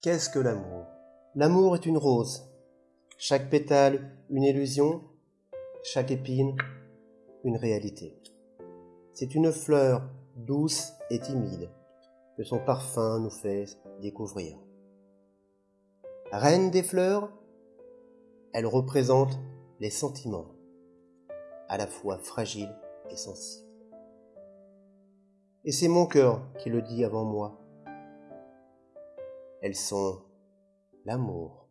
Qu'est-ce que l'amour? L'amour est une rose, chaque pétale une illusion, chaque épine une réalité. C'est une fleur douce et timide que son parfum nous fait découvrir. Reine des fleurs, elle représente les sentiments, à la fois fragiles et sensibles. Et c'est mon cœur qui le dit avant moi. Elles sont l'amour.